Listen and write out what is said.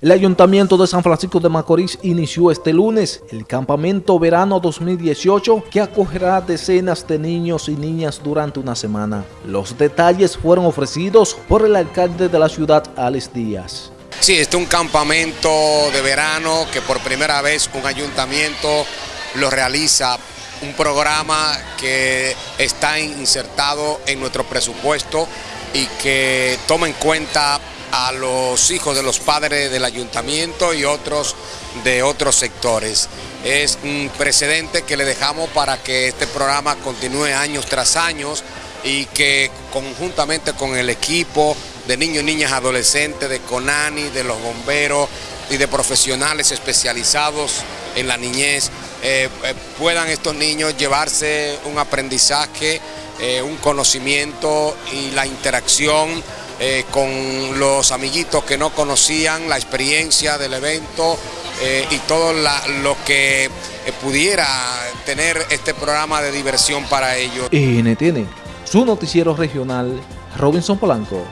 El Ayuntamiento de San Francisco de Macorís inició este lunes el Campamento Verano 2018 que acogerá decenas de niños y niñas durante una semana. Los detalles fueron ofrecidos por el alcalde de la ciudad, Alex Díaz. Sí, este es un campamento de verano que por primera vez un ayuntamiento lo realiza, un programa que está insertado en nuestro presupuesto y que toma en cuenta a los hijos de los padres del ayuntamiento y otros de otros sectores. Es un precedente que le dejamos para que este programa continúe años tras años y que conjuntamente con el equipo de niños, niñas, adolescentes, de CONANI, de los bomberos y de profesionales especializados en la niñez, eh, eh, puedan estos niños llevarse un aprendizaje, eh, un conocimiento y la interacción eh, con los amiguitos que no conocían la experiencia del evento eh, y todo lo que eh, pudiera tener este programa de diversión para ellos. NTN, su noticiero regional, Robinson Polanco.